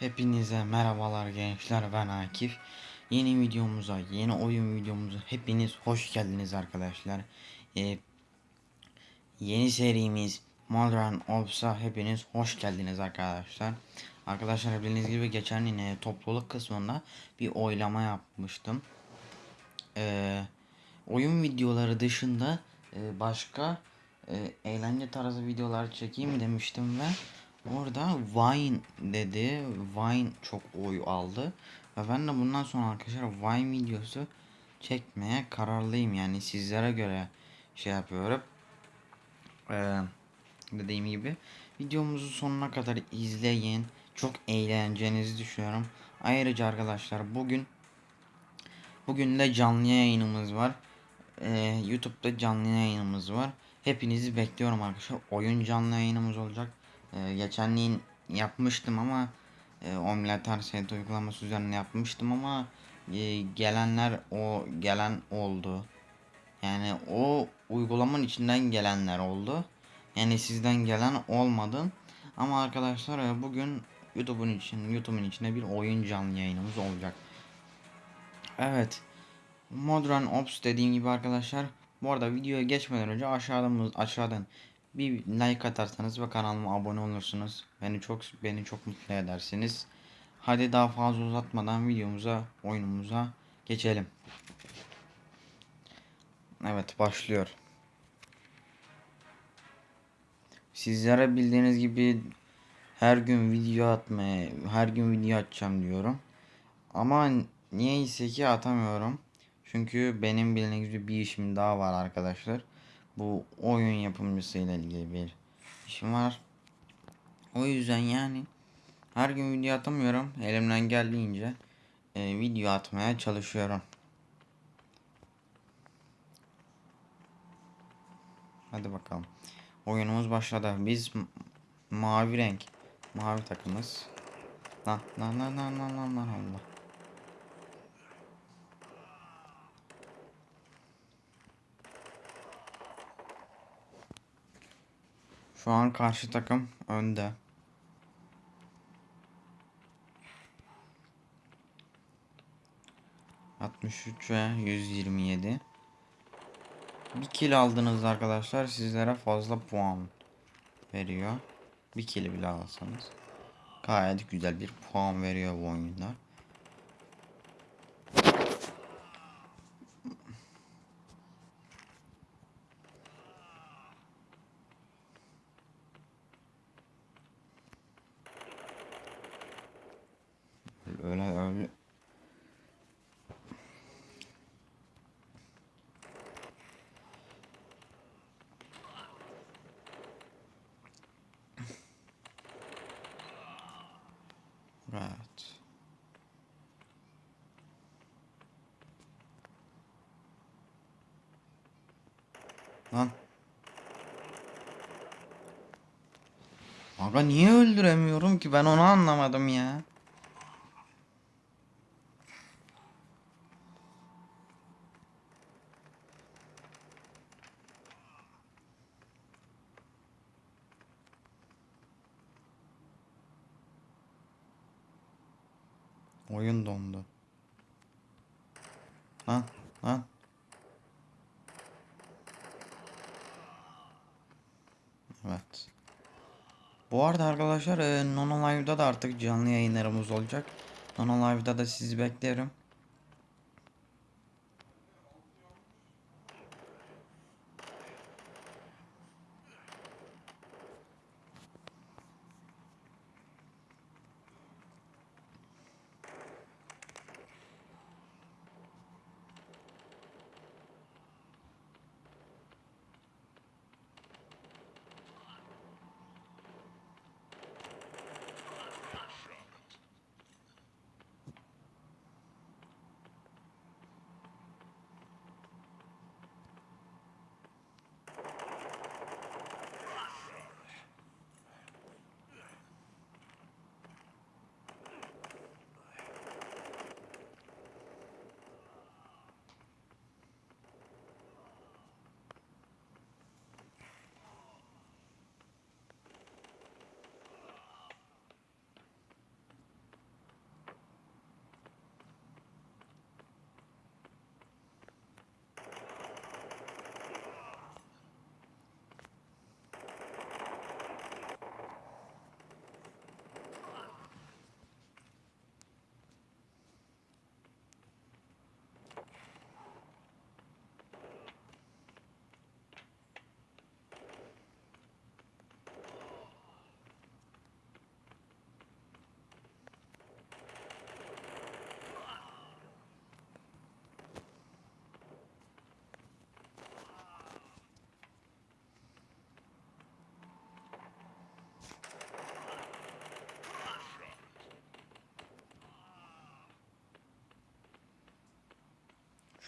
Hepinize merhabalar gençler ben Akif. Yeni videomuza, yeni oyun videomuza hepiniz hoş geldiniz arkadaşlar. Ee, yeni serimiz Modern Ops'a hepiniz hoş geldiniz arkadaşlar. Arkadaşlar bildiğiniz gibi geçen yine topluluk kısmında bir oylama yapmıştım. Ee, oyun videoları dışında e, başka e, eğlence tarzı videolar çekeyim demiştim ve Orada Vine dedi. Vine çok oy aldı. Ve ben de bundan sonra arkadaşlar Vine videosu çekmeye kararlıyım. Yani sizlere göre şey yapıyorum. Ee, dediğim gibi videomuzu sonuna kadar izleyin. Çok eğleneceğinizi düşünüyorum. Ayrıca arkadaşlar bugün bugün de canlı yayınımız var. Ee, YouTube'da canlı yayınımız var. Hepinizi bekliyorum arkadaşlar. Oyun canlı yayınımız olacak. Ee, geçenliğin yapmıştım ama e, Omlet Arset uygulaması üzerine yapmıştım ama e, gelenler o gelen oldu. Yani o uygulamanın içinden gelenler oldu. Yani sizden gelen olmadı. Ama arkadaşlar e, bugün YouTube'un için YouTube'un içinde bir oyun canlı yayınımız olacak. Evet. Modern Ops dediğim gibi arkadaşlar. Bu arada videoya geçmeden önce aşağıdan aşağıdan bir like atarsanız ve kanalıma abone olursunuz. Beni çok beni çok mutlu edersiniz. Hadi daha fazla uzatmadan videomuza, oyunumuza geçelim. Evet başlıyor. Sizlere bildiğiniz gibi her gün video atmaya, her gün video atacağım diyorum. Ama niyeyse ki atamıyorum. Çünkü benim bildiğiniz gibi bir işim daha var arkadaşlar bu oyun yapımcısıyla ilgili bir işim var. O yüzden yani her gün video atamıyorum. Elimden geldiğince e, video atmaya çalışıyorum. Hadi bakalım. Oyunumuz başladı. Biz mavi renk. Mavi takımız. Lan lan lan lan lan lan Allah. Şu an karşı takım önde. Altmış üç ve yüz yirmi yedi. Bir kill aldınız arkadaşlar sizlere fazla puan veriyor. Bir kill bile alsanız. Gayet güzel bir puan veriyor bu oyunda. Evet. Lan. Aga niye öldüremiyorum ki ben onu anlamadım ya. Oyun dondu. Lan lan. Evet. Bu arada arkadaşlar e, Nono Live'da da artık canlı yayınlarımız olacak. Nono Live'da da sizi beklerim.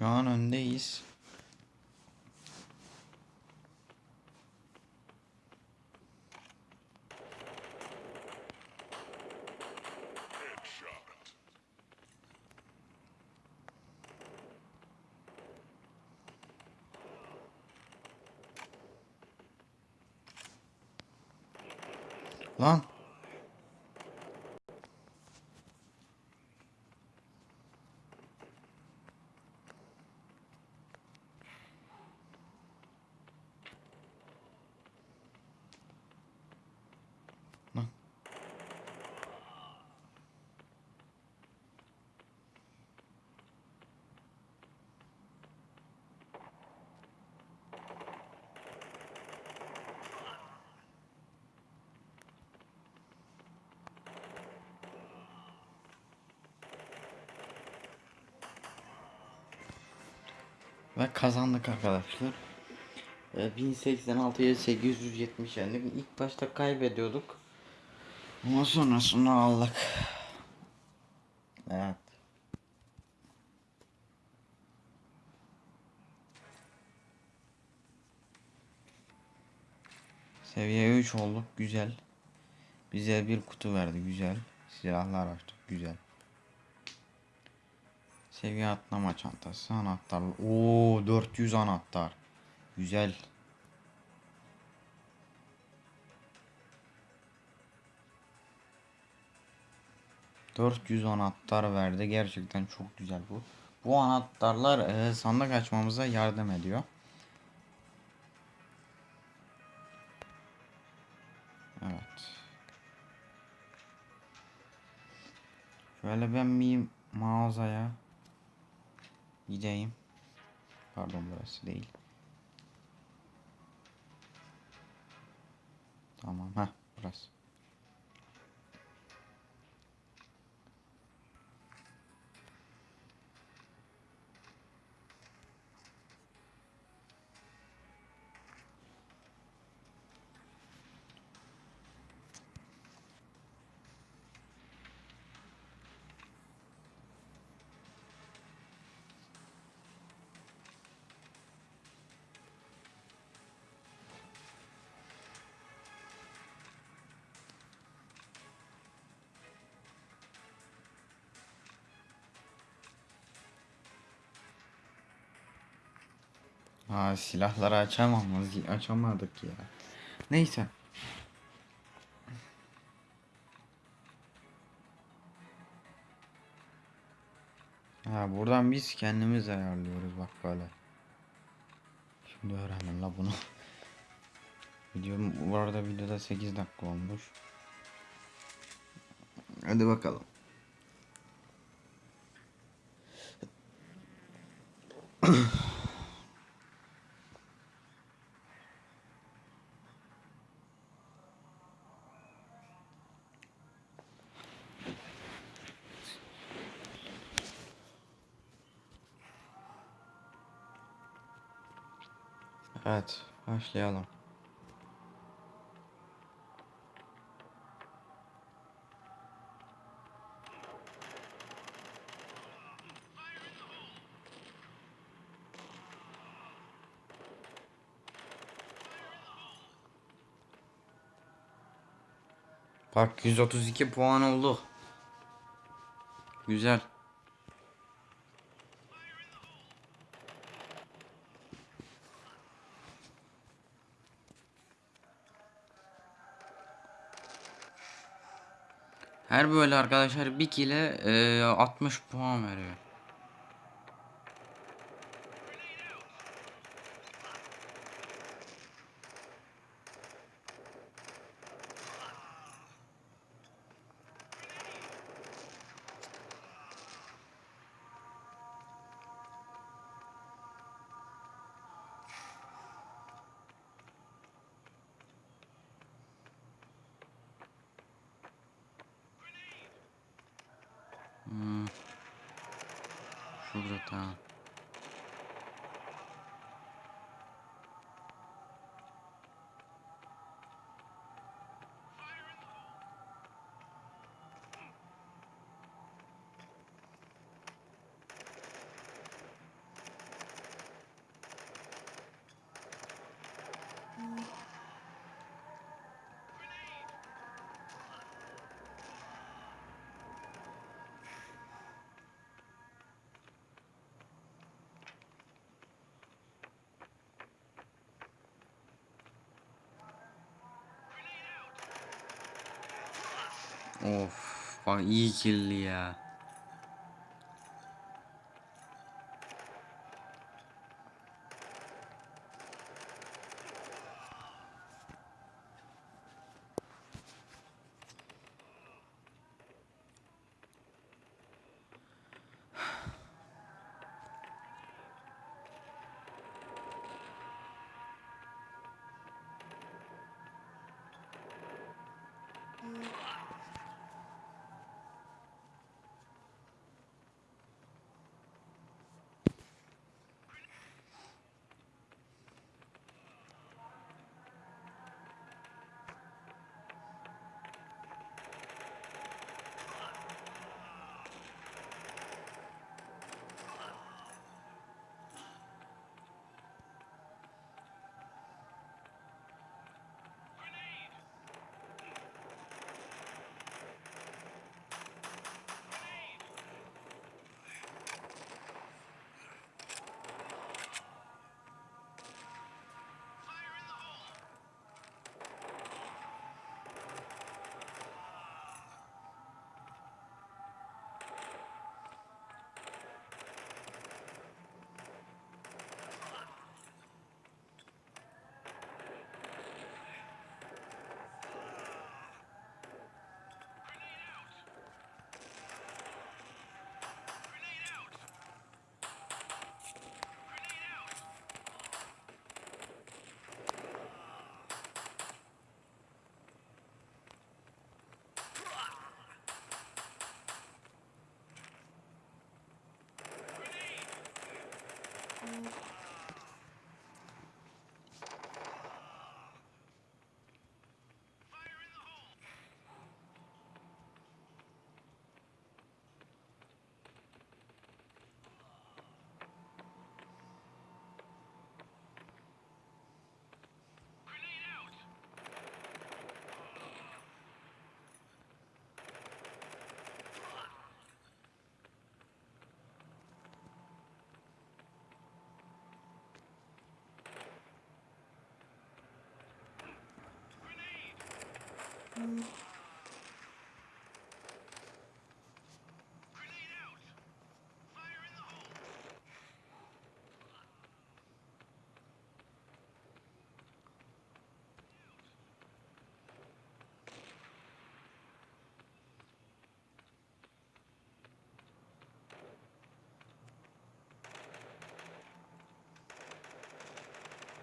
An öndeyiz. Lan. Lan. Ve kazandık arkadaşlar. Ee, 1086'ya 870 yendik. İlk başta kaybediyorduk. Ama sonrasında aldık. Evet. Seviye 3 olduk. Güzel. Bize bir kutu verdi. Güzel. Silahlar açtık. Güzel. Seviye atlama çantası. Anahtar. Oo 400 anahtar. Güzel. ...400 anahtar verdi. Gerçekten çok güzel bu. Bu anahtarlar e, sandık açmamıza yardım ediyor. Evet. Şöyle ben bir mağazaya gideyim. Pardon burası değil. Tamam. Heh burası. Aa silahları açamamız açamadık ya. Neyse. Ha buradan biz kendimiz ayarlıyoruz bak böyle. Şimdi öğrendim la bunu. Video bu arada videoda 8 dakika olmuş. Hadi bakalım. Evet, başlayalım. Bak 132 puan oldu. Güzel. Her böyle arkadaşlar bir kile e, 60 puan veriyor. Şurada tamam. 我放一斤的呀。Thank you.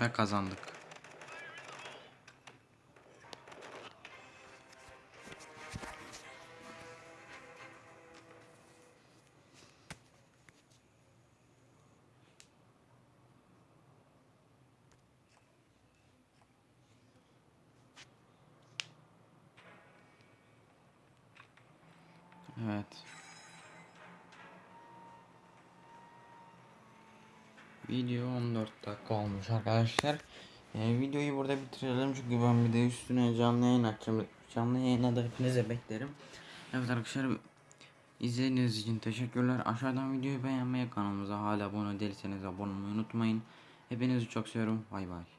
Ve kazandık. Evet. Video 14 dakika olmuş arkadaşlar. Ee, videoyu burada bitirelim çünkü ben bir de üstüne canlı yayın açacağım. Canlı yayına da hepinize beklerim. Evet arkadaşlar izlediğiniz için teşekkürler. Aşağıdan videoyu beğenmeyi kanalımıza hala abone değilseniz abone olmayı unutmayın. Hepinizi çok seviyorum. Bay bay.